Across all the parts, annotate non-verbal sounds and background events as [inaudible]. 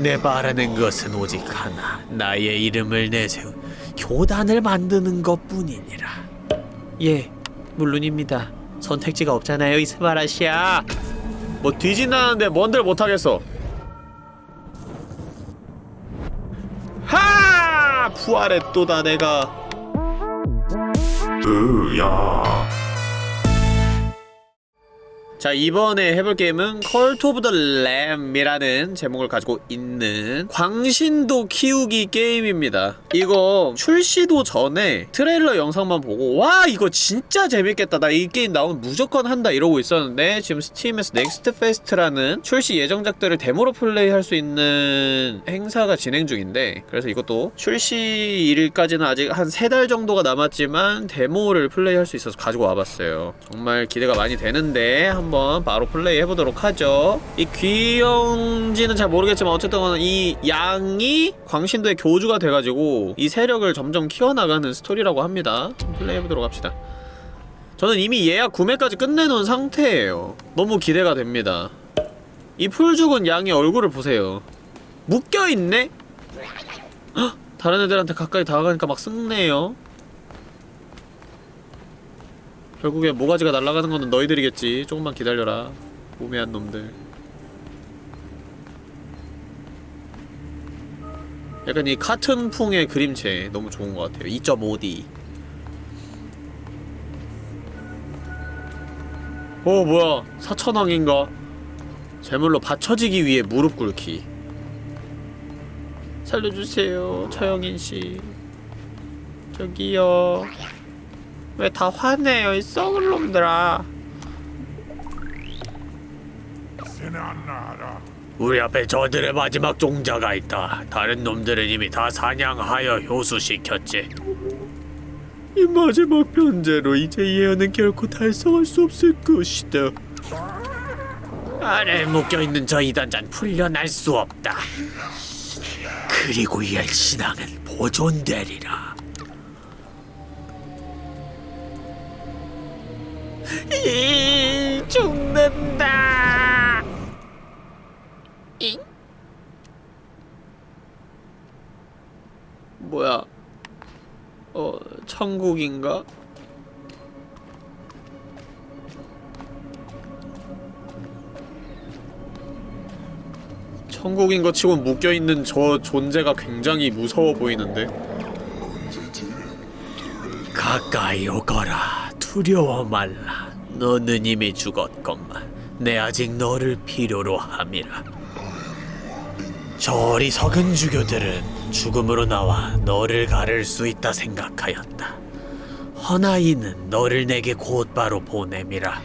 내 바라는 것은 오직 하나 나의 이름을 내세운 교단을 만드는 것뿐이니라. 예 물론입니다. 선택지가 없잖아요 이스바라시아. 뭐 뒤진다는데 뭔들 못하겠어. 하! 부활했도다 내가. 으야 자 이번에 해볼 게임은 Cult of the Lamb이라는 제목을 가지고 있는 광신도 키우기 게임입니다. 이거 출시도 전에 트레일러 영상만 보고 와 이거 진짜 재밌겠다. 나 이 게임 나오면 무조건 한다 이러고 있었는데 지금 Steam에서 Next Fest라는 출시 예정작들을 데모로 플레이할 수 있는 행사가 진행 중인데 그래서 이것도 출시일까지는 아직 한 세 달 정도가 남았지만 데모를 플레이할 수 있어서 가지고 와봤어요. 정말 기대가 많이 되는데 한번 바로 플레이 해보도록 하죠. 이 귀여운지는 잘 모르겠지만 어쨌든 이 양이 광신도의 교주가 돼가지고 이 세력을 점점 키워나가는 스토리라고 합니다. 플레이 해보도록 합시다. 저는 이미 예약 구매까지 끝내놓은 상태예요. 너무 기대가 됩니다. 이 풀 죽은 양의 얼굴을 보세요. 묶여있네? 헉, 다른 애들한테 가까이 다가가니까 막 쓱네요 결국에 모가지가 날아가는 거는 너희들이겠지. 조금만 기다려라 우매한 놈들. 약간 이 카툰풍의 그림체 너무 좋은 것 같아요. 2.5D 어 뭐야. 사천왕인가? 제물로 받쳐지기 위해 무릎 꿇기. 살려주세요 처영인씨. 저기요 왜 다 화내요? 이 썩을 놈들아. 우리 앞에 저들의 마지막 종자가 있다. 다른 놈들은 이미 다 사냥하여 효수시켰지. 이 마지막 변제로 이제 예언은 결코 달성할 수 없을 것이다. 아래에 묶여있는 저 이단잔 풀려날 수 없다. 그리고 이의 신앙은 보존되리라 이 죽는다. 잉? 뭐야? 어 천국인가? 천국인 것 치곤 묶여있는 저 존재가 굉장히 무서워 보이는데? 가까이 오거라. 두려워 말라 너는 이미 죽었건만 내 아직 너를 필요로 함이라. 저 어리석은 주교들은 죽음으로 나와 너를 가를 수 있다 생각하였다. 허나 이는 너를 내게 곧바로 보냄이라.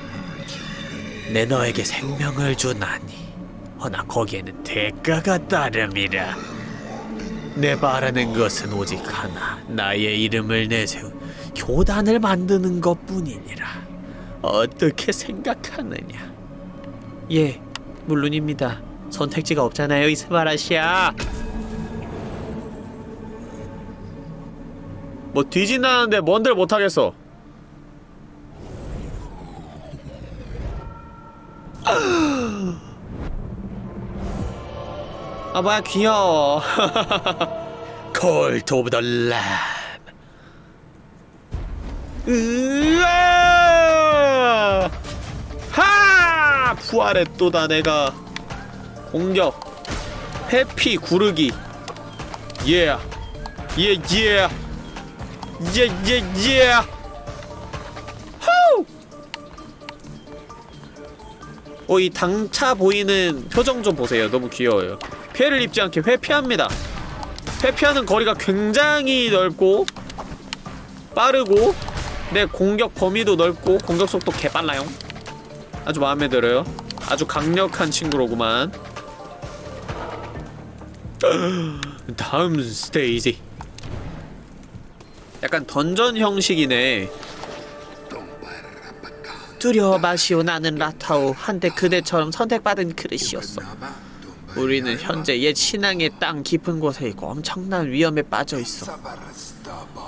내 너에게 생명을 주나니 허나 거기에는 대가가 따름이라. 내 바라는 것은 오직 하나 나의 이름을 내세운 교단을 만드는 것뿐이니라 어떻게 생각하느냐? 예 물론입니다. 선택지가 없잖아요 이스바라시아. 뭐 뒤진다는데 뭔들 못하겠어? 아 뭐야 귀여워. 콜트 오브 더 램. 으아! 하! 부활했도다 내가 공격 회피 구르기 예. 예, 예. 예, 예, 예. 후! 어, 이 당차 보이는 표정 좀 보세요. 너무 귀여워요. 피해를 입지 않게 회피합니다. 회피하는 거리가 굉장히 넓고 빠르고 내 공격 범위도 넓고 공격 속도 개빨라요. 아주 마음에 들어요. 아주 강력한 친구로구만. [gasps] 다음 스테이지. 약간 던전 형식이네. 두려워 마시오 나는 라타오 한때 그대처럼 선택받은 그릇이었어. 우리는 현재 옛 신앙의 땅 깊은 곳에 있고 엄청난 위험에 빠져 있어.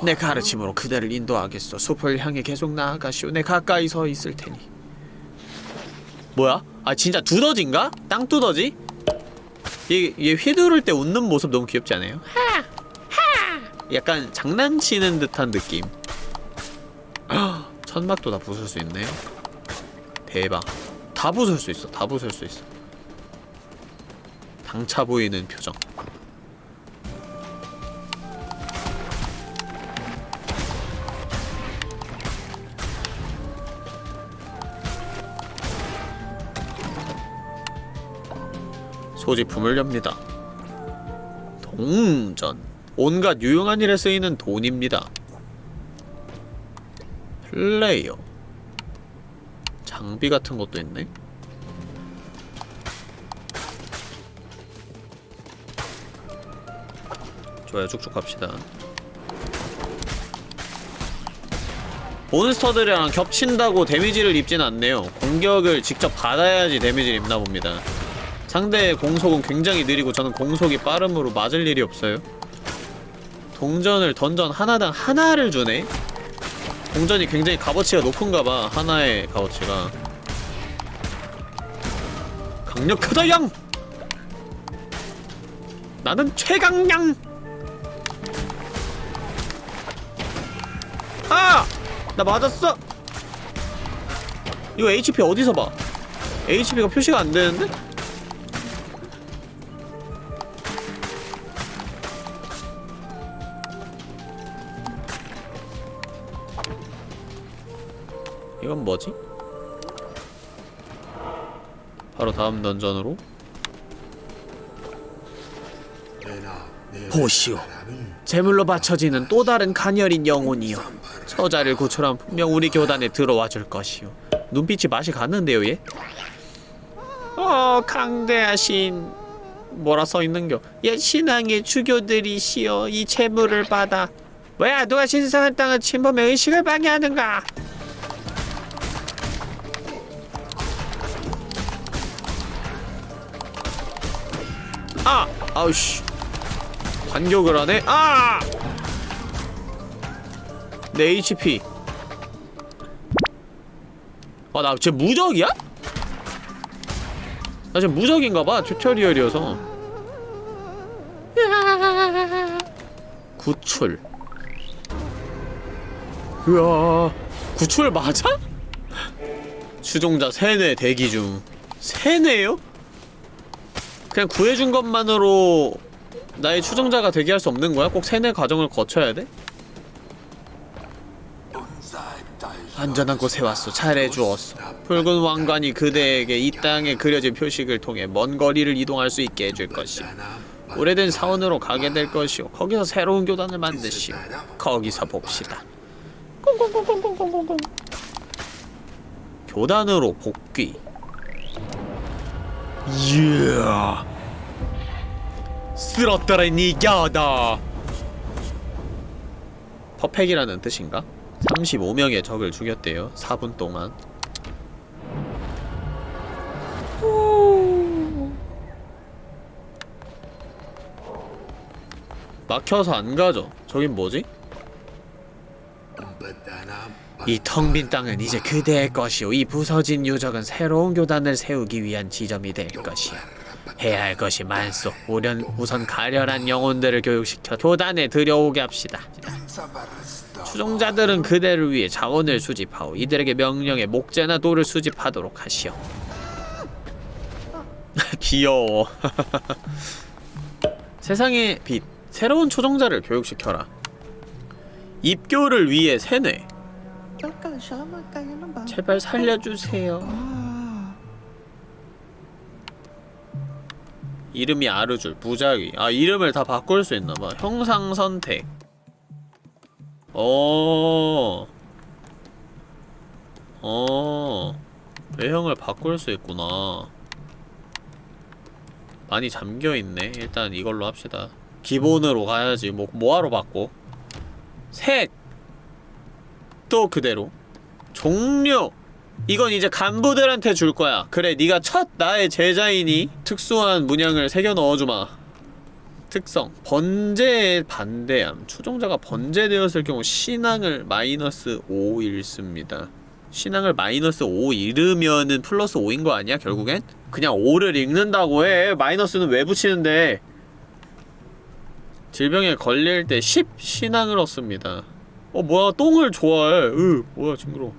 내 가르침으로 그대를 인도하겠어. 숲을 향해 계속 나아가시오. 내 가까이 서 있을 테니. 뭐야? 아 진짜 두더지인가? 땅 두더지? 얘, 얘 휘두를 때 웃는 모습 너무 귀엽지 않아요? 하! 하! 약간 장난치는 듯한 느낌 헉, [gasps] 천막도 다 부술 수 있네 대박 다 부술 수 있어 다 부술 수 있어 당차 보이는 표정 소지품을 엽니다. 동전. 온갖 유용한 일에 쓰이는 돈입니다. 플레이어. 장비 같은 것도 있네. 좋아요, 쭉쭉 갑시다. 몬스터들이랑 겹친다고 데미지를 입진 않네요. 공격을 직접 받아야지 데미지를 입나 봅니다. 상대의 공속은 굉장히 느리고 저는 공속이 빠름으로 맞을 일이 없어요. 동전을 던전 하나당 하나를 주네? 동전이 굉장히 값어치가 높은가봐, 하나의 값어치가. 강력하다, 양! 나는 최강양! 아! 나 맞았어! 이거 HP 어디서 봐? HP가 표시가 안 되는데? 이건 뭐지? 바로 다음 던전으로. 보시오. 제물로 바쳐지는 또 다른 가녀린 영혼이여. 저자를 구출하면 분명 우리 교단에 들어와 줄 것이오. 눈빛이 맛이 갔는데요 얘? 어 강대하신 뭐라 써있는겨? 옛 신앙의 주교들이시여. 이 재물을 받아. 뭐야 누가 신성한 땅을 침범해 의식을 방해하는가 아! 아우씨 반격을 하네? 아! 내 HP 아, 나 쟤 무적이야? 나 지금 무적인가봐, 튜토리얼이어서 구출 으아 구출 맞아? [laughs] 추종자 세뇌 대기 중 세뇌요? 그냥 구해준 것만으로 나의 추종자가 되게 할 수 없는 거야? 꼭 세뇌 과정을 거쳐야 돼? 안전한 곳에 왔소. 잘해주었소. 붉은 왕관이 그대에게 이 땅에 그려진 표식을 통해 먼 거리를 이동할 수 있게 해줄 것이오. 오래된 사원으로 가게 될 것이오. 거기서 새로운 교단을 만드시오. 거기서 봅시다. 꽁꽁꽁꽁꽁꽁꽁. 교단으로 복귀. 이야. 쓸었더라 니겨다. 퍼펙이라는 뜻인가? 35명의 적을 죽였대요. 4분 동안. 막혀서 안 가죠. 저긴 뭐지? 이 텅 빈 땅은 이제 그대의 것이오. 이 부서진 유적은 새로운 교단을 세우기 위한 지점이 될 것이오. 해야 할 것이 많소. 우련, 우선 가련한 영혼들을 교육시켜 교단에 들여오게 합시다. 추종자들은 그대를 위해 자원을 수집하오. 이들에게 명령에 목재나 돌을 수집하도록 하시오. [laughs] 귀여워. [laughs] 세상의 빛. 새로운 추종자를 교육시켜라. 입교를 위해 세뇌. 제발 살려주세요. 이름이 아르줄, 부작위. 아, 이름을 다 바꿀 수 있나봐. 형상 선택. 어. 어. 외형을 바꿀 수 있구나. 많이 잠겨있네. 일단 이걸로 합시다. 기본으로 가야지. 뭐, 뭐하러 바꿔? 색! 또 그대로. 종료! 이건 이제 간부들한테 줄 거야. 그래, 네가 첫 나의 제자이니 특수한 문양을 새겨 넣어주마. 특성. 번제에 반대함. 추종자가 번제되었을 경우 신앙을 마이너스 5 읽습니다. 신앙을 마이너스 5 잃으면은 플러스 5인 거 아니야 결국엔? 그냥 5를 읽는다고 해. 마이너스는 왜 붙이는데? 질병에 걸릴 때 10 신앙을 얻습니다. 어 뭐야? 똥을 좋아해. 으 뭐야 징그러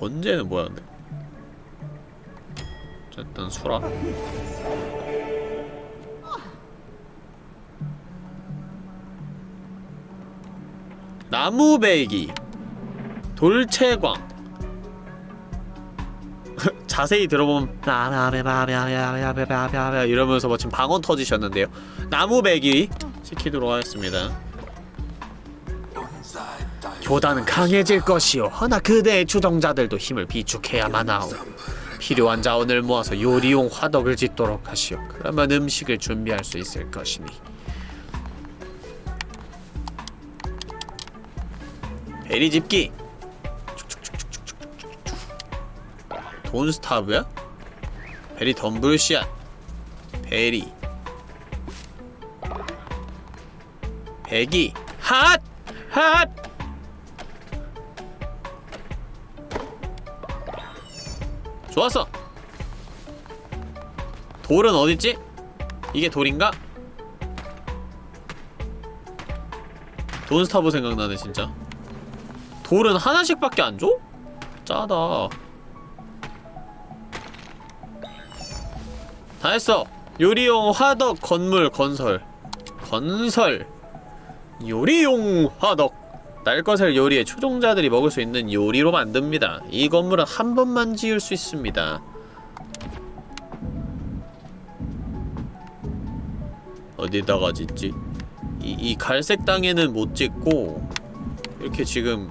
번제는 뭐야 근데 어쨌든 수라 나무배기 돌채광 자세히 들어보면 이러면서 뭐 지금 방언 터지셨는데요 나무배기 시키도록 하겠습니다 교단은 강해질 것이오. 허나 그대의 추종자들도 힘을 비축해야만 하오. 필요한 자원을 모아서 요리용 화덕을 짓도록 하시오. 그러면 음식을 준비할 수 있을 것이니. 베리 집기. 돈스타브야? 베리 덤블샷 베리. 배기. 핫! 핫! 좋았어. 돌은 어딨지? 이게 돌인가? 돈스타브 생각나네 진짜. 돌은 하나씩밖에 안 줘? 짜다. 다 했어. 요리용 화덕 건물 건설. 건설. 요리용 화덕 날것을 요리해 초종자들이 먹을 수 있는 요리로 만듭니다 이 건물은 한 번만 지을 수 있습니다 어디다가 짓지? 이, 이 갈색 땅에는 못 짓고 이렇게 지금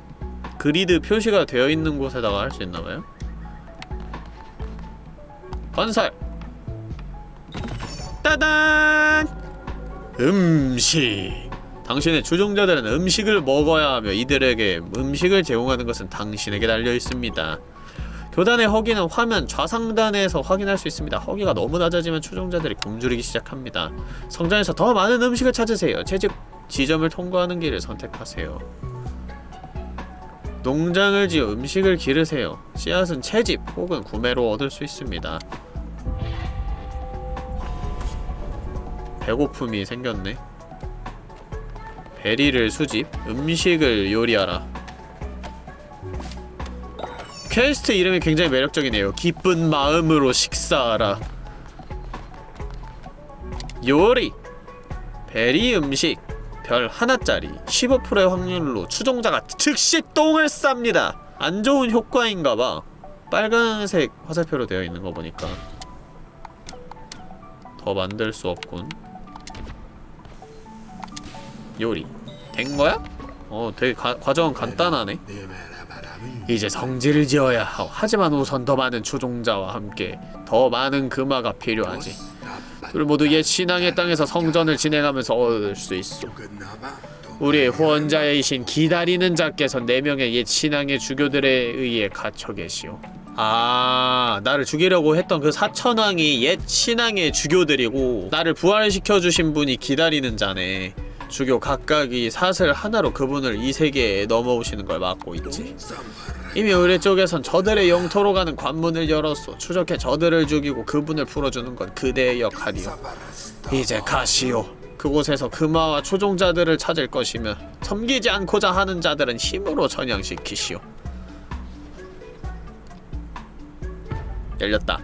그리드 표시가 되어 있는 곳에다가 할 수 있나봐요? 건설! 따단! 음식! 당신의 추종자들은 음식을 먹어야 하며 이들에게 음식을 제공하는 것은 당신에게 달려 있습니다. 교단의 허기는 화면 좌상단에서 확인할 수 있습니다. 허기가 너무 낮아지면 추종자들이 굶주리기 시작합니다. 성전에서 더 많은 음식을 찾으세요. 채집 지점을 통과하는 길을 선택하세요. 농장을 지어 음식을 기르세요. 씨앗은 채집 혹은 구매로 얻을 수 있습니다. 배고픔이 생겼네. berry를 수집, 음식을 요리하라. 퀘스트 이름이 굉장히 매력적이네요. 기쁜 마음으로 식사하라. 요리! 베리 음식 별 하나짜리 15%의 확률로 추종자가 즉시 똥을 쌉니다. 안 좋은 효과인가봐. 빨간색 화살표로 되어 있는 거 보니까 더 만들 수 없군. 요리. 된 거야? 어 되게 가, 과정은 간단하네. 이제 성지를 지어야 하오 하지만 우선 더 많은 추종자와 함께 더 많은 금화가 필요하지. 둘 모두 옛 신앙의 땅에서 성전을 진행하면서 얻을 수 있어. 우리의 후원자이신 기다리는 자께서 네 명의 옛 신앙의 주교들에 의해 갇혀 계시오. 아 나를 죽이려고 했던 그 사천왕이 옛 신앙의 주교들이고 나를 부활시켜주신 분이 기다리는 자네 주교 각각이 사슬 하나로 그분을 이 세계에 넘어오시는 걸 막고 있지. 이미 의뢰 쪽에선 저들의 영토로 가는 관문을 열었소. 추적해 저들을 죽이고 그분을 풀어주는 건 그대의 역할이오. 이제 가시오. 그곳에서 금화와 초종자들을 찾을 것이며 섬기지 않고자 하는 자들은 힘으로 전향시키시오. 열렸다.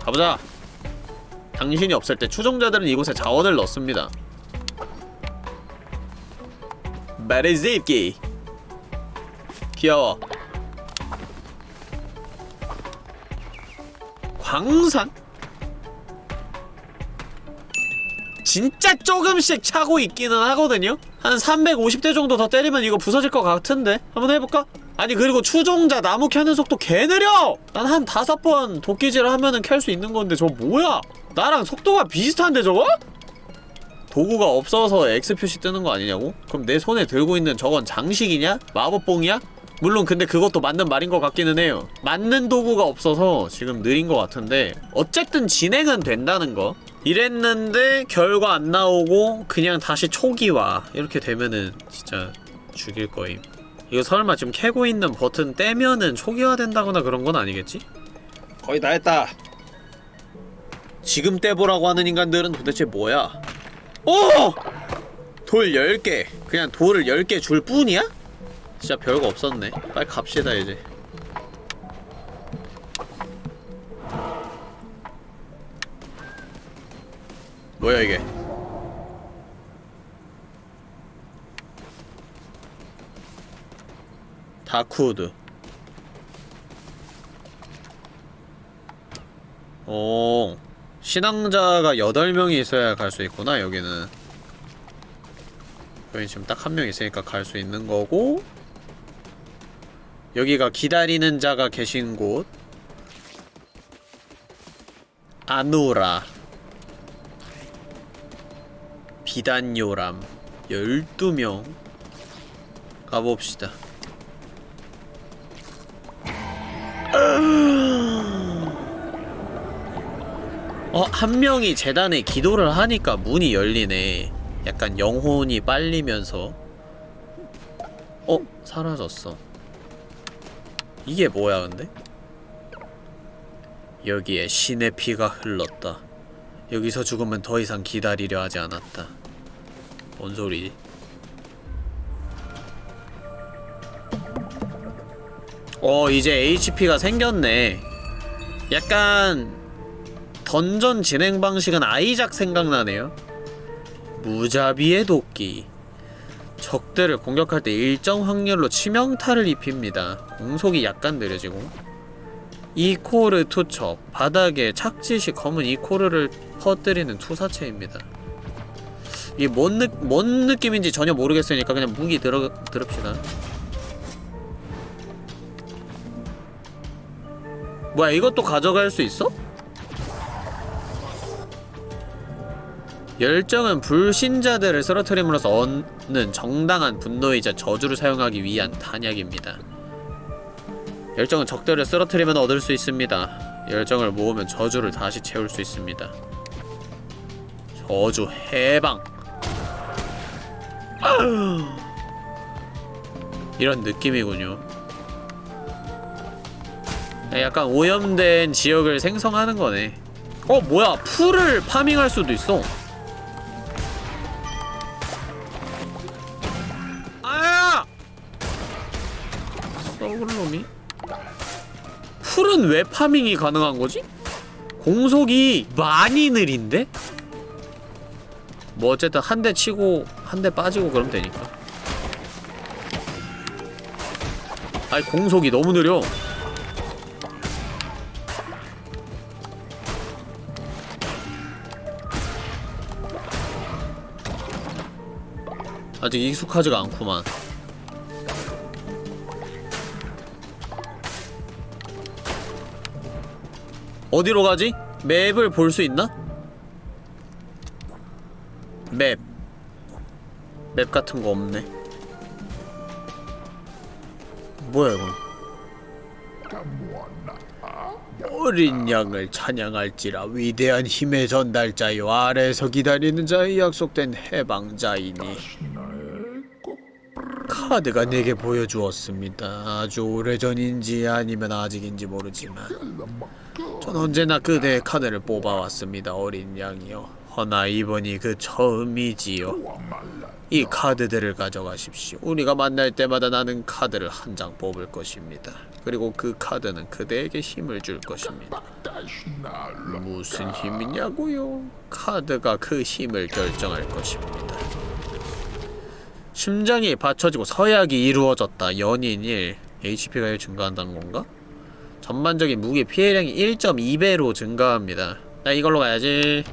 가보자. 당신이 없을 때 추종자들은 이곳에 자원을 넣습니다. 베리집기 귀여워. 광산? 진짜 조금씩 차고 있기는 하거든요? 한 350대 정도 더 때리면 이거 부서질 것 같은데? 한번 해볼까? 아니 그리고 추종자 나무 캐는 속도 개 느려! 난 한 다섯 번 도끼질 하면은 캘 수 있는 건데 저 뭐야? 나랑 속도가 비슷한데 저거? 도구가 없어서 X 표시 뜨는 거 아니냐고? 그럼 내 손에 들고 있는 저건 장식이냐? 마법봉이야? 물론 근데 그것도 맞는 말인 것 같기는 해요 맞는 도구가 없어서 지금 느린 것 같은데 어쨌든 진행은 된다는 거 이랬는데 결과 안 나오고 그냥 다시 초기화 이렇게 되면은 진짜 죽일 거임 이거 설마 지금 캐고 있는 버튼 떼면은 초기화 된다거나 그런 건 아니겠지? 거의 다 했다 지금 떼보라고 하는 인간들은 도대체 뭐야? 오! 돌 10개. 그냥 돌을 10개 줄 뿐이야? 진짜 별거 없었네. 빨리 갑시다 이제. 뭐야 이게? 다크우드. 오 신앙자가 8명이 있어야 갈 수 있구나 여기는. 여기 지금 딱 한 명 있으니까 갈 수 있는 거고 여기가 기다리는 자가 계신 곳. 아누라. 비단요람. 12명. 가봅시다 어, 한 명이 재단에 기도를 하니까 문이 열리네. 약간 영혼이 빨리면서. 어? 사라졌어. 이게 뭐야, 근데? 여기에 신의 피가 흘렀다. 여기서 죽으면 더 이상 기다리려 하지 않았다. 뭔 소리지? 어, 이제 HP가 생겼네. 약간 던전 진행 방식은 아이작 생각나네요. 무자비의 도끼. 적들을 공격할 때 일정 확률로 치명타를 입힙니다. 공속이 약간 느려지고. 이코르 투척. 바닥에 착지시 검은 이코르를 퍼뜨리는 투사체입니다. 이게 뭔, 느, 뭔 느낌인지 전혀 모르겠으니까 그냥 무기 들어, 들읍시다. 뭐야 이것도 가져갈 수 있어? 열정은 불신자들을 쓰러뜨림으로써 얻는 정당한 분노이자 저주를 사용하기 위한 탄약입니다. 열정은 적들을 쓰러뜨리면 얻을 수 있습니다. 열정을 모으면 저주를 다시 채울 수 있습니다. 저주 해방 이런 느낌이군요. 약간 오염된 지역을 생성하는 거네. 어 뭐야 풀을 파밍할 수도 있어. 풀은 왜 파밍이 가능한 거지? 공속이 많이 느린데? 뭐 어쨌든 한 대 치고 한 대 빠지고 그러면 되니까 아니 공속이 너무 느려 아직 익숙하지가 않구만 어디로 가지? 맵을 볼 수 있나? 맵. 맵 같은 거 없네. 뭐야, 이건? 어린 양을 찬양할지라 위대한 힘의 전달자요 아래에서 기다리는 자의 약속된 해방자이니 카드가 내게 보여주었습니다. 아주 오래전인지 아니면 아직인지 모르지만 전 언제나 그대의 카드를 뽑아왔습니다. 어린 양이요. 허나 이번이 그 처음이지요. 이 카드들을 가져가십시오. 우리가 만날 때마다 나는 카드를 한 장 뽑을 것입니다. 그리고 그 카드는 그대에게 힘을 줄 것입니다. 무슨 힘이냐고요? 카드가 그 힘을 결정할 것입니다. 심장이 받쳐지고 서약이 이루어졌다. 연인 1. HP가 1 증가한다는 건가? 전반적인 무기 피해량이 1.2배로 증가합니다. 나 이걸로 가야지.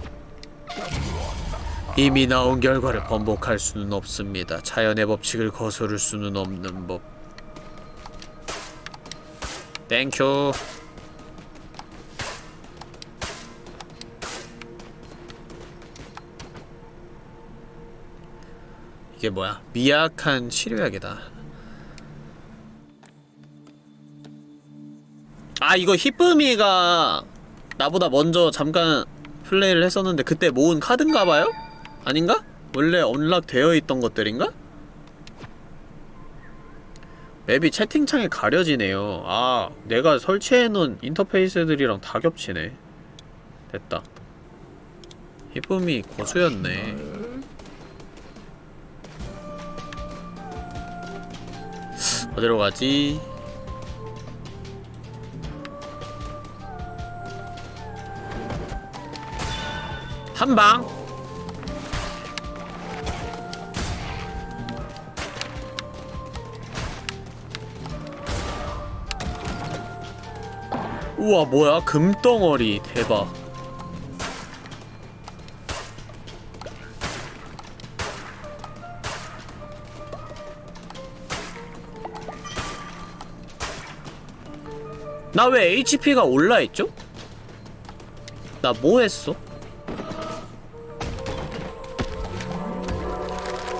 이미 나온 결과를 번복할 수는 없습니다. 자연의 법칙을 거스를 수는 없는 법. Thank you. 이게 뭐야? 미약한 치료약이다. 아 이거 히쁨이가 나보다 먼저 잠깐 플레이를 했었는데 그때 모은 카드인가봐요? 아닌가? 원래 언락 되어 있던 것들인가? 맵이 채팅창에 가려지네요 아 내가 설치해놓은 인터페이스들이랑 다 겹치네 됐다 히쁨이 고수였네 어디로 가지? 한방. 우와 뭐야? 금덩어리. 대박 나 왜 HP가 올라있죠? 나 뭐 했어?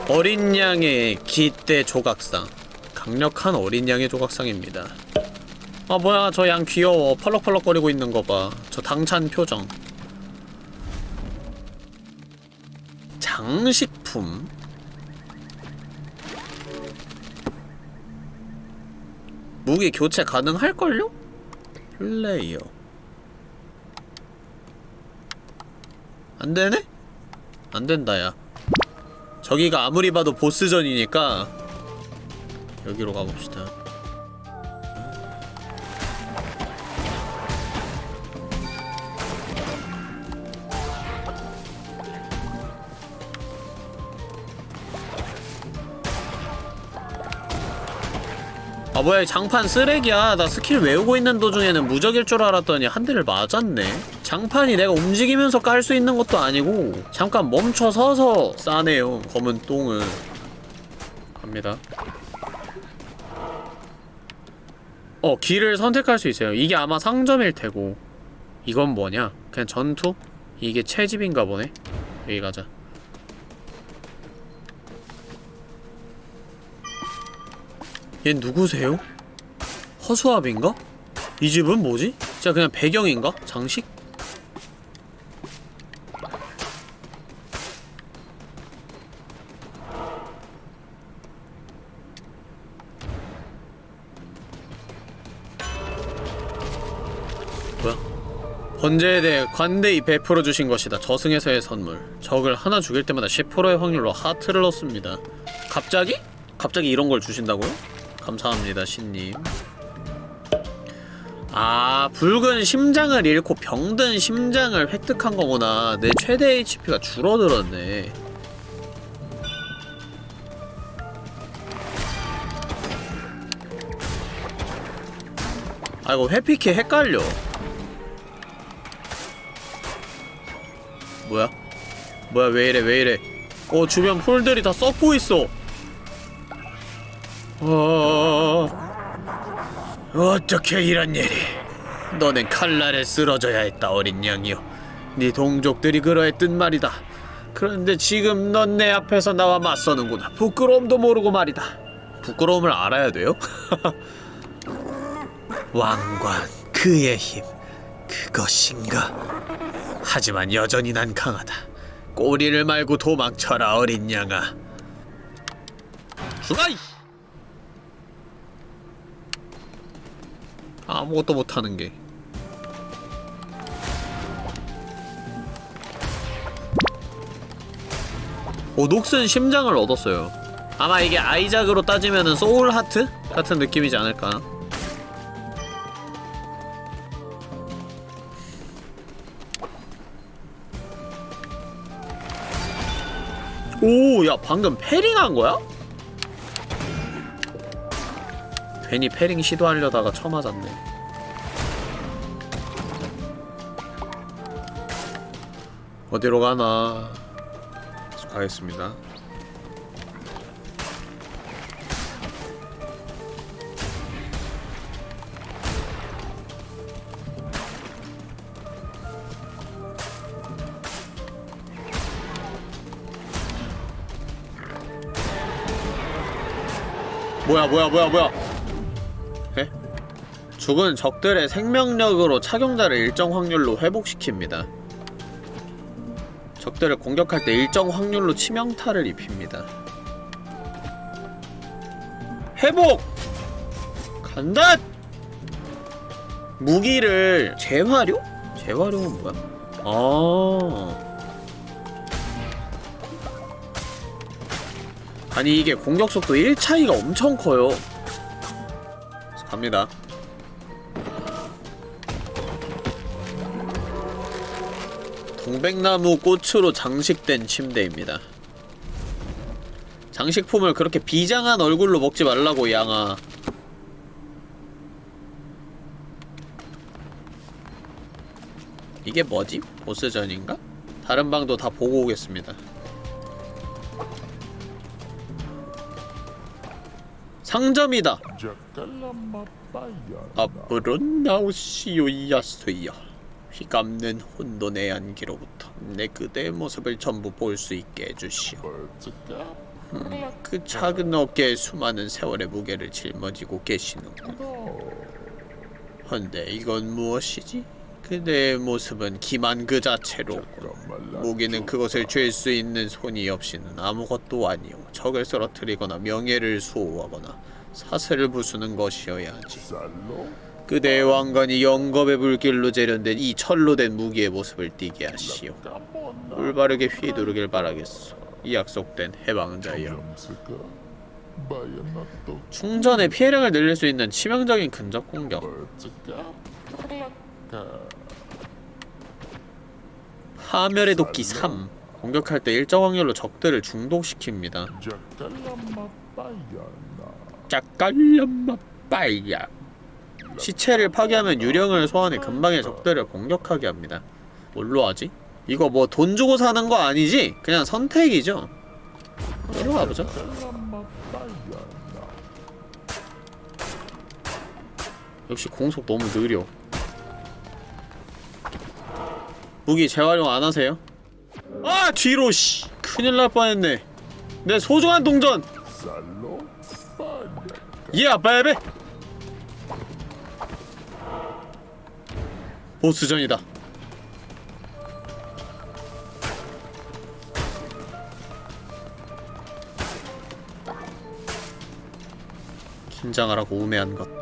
어린 양의 기대 조각상 강력한 어린 양의 조각상입니다 아 뭐야 저 양 귀여워 펄럭펄럭거리고 있는 거봐저 당찬 표정 장식품 무기 교체 가능할걸요? 플레이어. 안되네? 안된다 야. 저기가 아무리 봐도 보스전이니까 여기로 가봅시다 아 뭐야 이 장판 쓰레기야. 나 스킬 외우고 있는 도중에는 무적일 줄 알았더니 한 대를 맞았네. 장판이 내가 움직이면서 깔 수 있는 것도 아니고 잠깐 멈춰 서서 싸네요 검은 똥을 갑니다. 어 길을 선택할 수 있어요. 이게 아마 상점일 테고. 이건 뭐냐? 그냥 전투? 이게 채집인가 보네? 여기 가자 얘 누구세요? 허수아비인가? 이 집은 뭐지? 진짜 그냥 배경인가? 장식? 뭐야? 번제에 대해 관대히 베풀어 주신 것이다. 저승에서의 선물. 적을 하나 죽일 때마다 10%의 확률로 하트를 넣습니다. 갑자기? 갑자기 이런 걸 주신다고요? 감사합니다, 신님. 아, 붉은 심장을 잃고 병든 심장을 획득한 거구나. 내 최대 HP가 줄어들었네. 아, 이거 회피키 헷갈려. 뭐야? 뭐야, 왜 이래, 왜 이래. 어, 주변 풀들이 다 썩고 있어. 어... 어떻게 이런 일이? 너는 칼날에 쓰러져야 했다 어린 양이여. 네 동족들이 그러했단 말이다. 그런데 지금 넌 내 앞에서 나와 맞서는구나. 부끄러움도 모르고 말이다. 부끄러움을 알아야 돼요? [laughs] 왕관, 그의 힘, 그것인가? 하지만 여전히 난 강하다. 꼬리를 말고 도망쳐라 어린 양아. 죽어! 아무것도 못하는 게. 오, 녹슨 심장을 얻었어요. 아마 이게 아이작으로 따지면은 소울 하트 같은 느낌이지 않을까. 오, 야, 방금 패링한 거야? 괜히 패링 시도하려다가 쳐맞았네. 어디로 가나? 가겠습니다. 뭐야 뭐야 뭐야 뭐야 에? 죽은 적들의 생명력으로 착용자를 일정 확률로 회복시킵니다 적들을 공격할 때 일정 확률로 치명타를 입힙니다 회복! 간다! 무기를 재활용? 재활용은 뭐야? 아 아니 이게 공격 속도 1 차이가 엄청 커요 갑니다 동백나무 꽃으로 장식된 침대입니다. 장식품을 그렇게 비장한 얼굴로 먹지 말라고 양아. 이게 뭐지? 보스전인가? 다른 방도 다 보고 오겠습니다. 상점이다. 앞으로 나오시오 야수여 휘감는 혼돈의 안기로부터 내 그대의 모습을 전부 볼 수 있게 해주시오. 음, 그 작은 어깨에 수많은 세월의 무게를 짊어지고 계시는군. 헌데 이건 무엇이지? 그대의 모습은 기만 그 자체로군 무기는 그것을 쥘 수 있는 손이 없이는 아무것도 아니오. 적을 쓰러뜨리거나 명예를 수호하거나 사슬을 부수는 것이어야 하지 그대의 왕관이 영겁의 불길로 재련된 이 철로 된 무기의 모습을 띠게 하시오. 올바르게 휘두르길 바라겠소. 이 약속된 해방자여 충전의 피해량을 늘릴 수 있는 치명적인 근접 공격. 파멸의 도끼 3 공격할 때 일정 확률로 적들을 중독시킵니다. 짝깔람마 빠이야 시체를 파괴하면 유령을 소환해 근방의 적들을 공격하게 합니다. 뭘로 하지? 이거 뭐 돈 주고 사는 거 아니지? 그냥 선택이죠. 이리로 가보자 역시 공속 너무 느려. 무기 재활용 안 하세요? 아 뒤로 씨. 큰일 날 뻔했네. 내 소중한 동전. 예 아빠야베 보스전이다 긴장하라고 우매한 것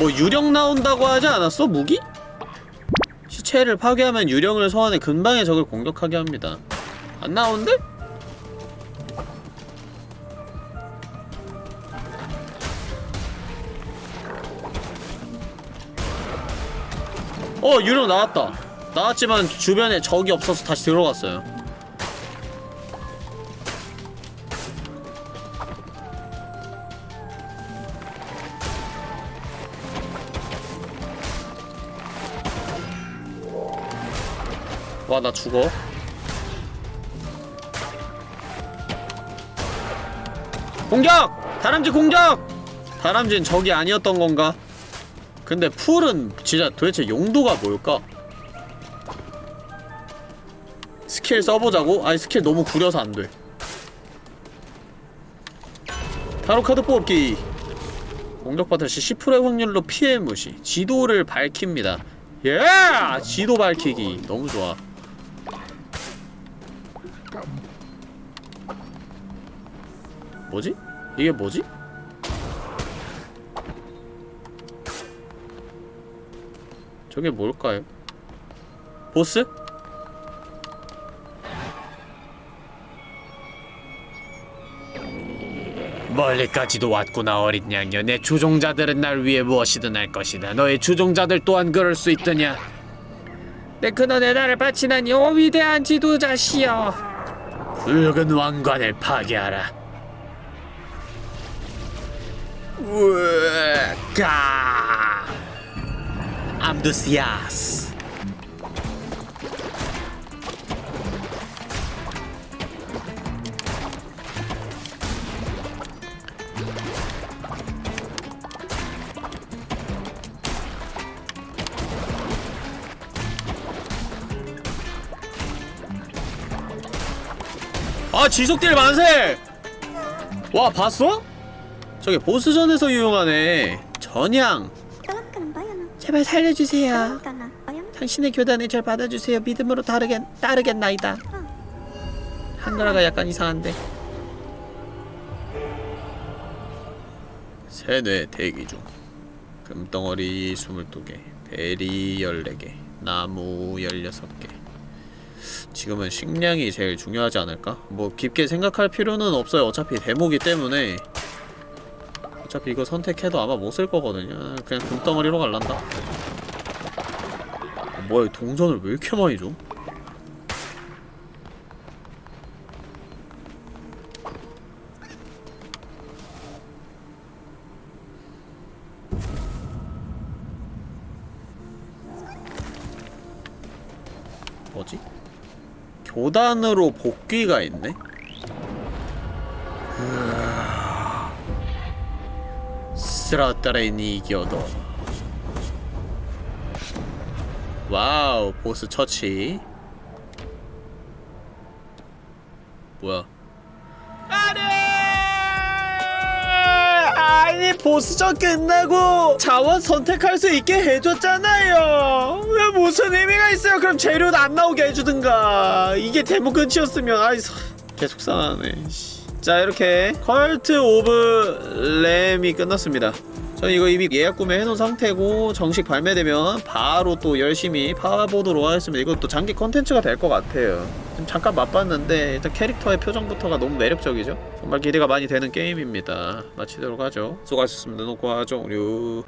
뭐 유령 나온다고 하지 않았어? 무기? 시체를 파괴하면 유령을 소환해 근방의 적을 공격하게 합니다 안 나오는데? 어 유령 나왔다 나왔지만 주변에 적이 없어서 다시 들어갔어요 와 나 죽어 공격! 다람쥐 공격! 다람쥐는 적이 아니었던 건가? 근데 풀은 진짜 도대체 용도가 뭘까? 스킬 써보자고? 아니 스킬 너무 구려서 안돼 타로카드 뽑기 공격받을 시 10%의 확률로 피해 무시 지도를 밝힙니다 예! 지도 밝히기 너무 좋아 뭐지? 이게 뭐지? 저게 뭘까요? 보스? 멀리까지도 왔구나 어린 양녀 내 주종자들은 날 위해 무엇이든 할 것이다. 너의 주종자들 또한 그럴 수 있더냐? 내 근원에 나를 바치다니 오 위대한 지도자시여. 붉은 왕관을 파괴하라. 으 까 암두시아스 아 지속딜 만세! 와 봤어? 저게 보스전에서 유용하네 전향 제발 살려주세요. 당신의 교단에 절 받아주세요. 믿음으로 따르겠, 따르겠나이다. 한나라가 약간 이상한데. 세뇌 대기 중. 금덩어리 22개, 베리 14개, 나무 16개. 지금은 식량이 제일 중요하지 않을까? 뭐 깊게 생각할 필요는 없어요. 어차피 대목이 때문에 어차피 이거 선택해도 아마 못 쓸 거거든요 그냥 금덩어리로 갈란다 뭐야 이 동전을 왜 이렇게 많이 줘? 뭐지? 교단으로 복귀가 있네? 스라따레니 이겨도. Wow 보스 처치. 뭐야? 아니! 아니 보스전 끝나고 자원 선택할 수 있게 해줬잖아요. 왜 무슨 의미가 있어요? 그럼 재료도 안 나오게 해주든가. 이게 데모 끝이었으면. 아이 서- 계속 상하네 씨. 자 이렇게 Cult of Lamb이 끝났습니다. 저는 이거 이미 예약 구매해놓은 상태고 정식 발매되면 바로 또 열심히 파보도록 하겠습니다. 이것도 장기 컨텐츠가 될 것 같아요. 지금 잠깐 맛봤는데 일단 캐릭터의 표정부터가 너무 매력적이죠? 정말 기대가 많이 되는 게임입니다. 마치도록 하죠. 수고하셨습니다. 녹화 종료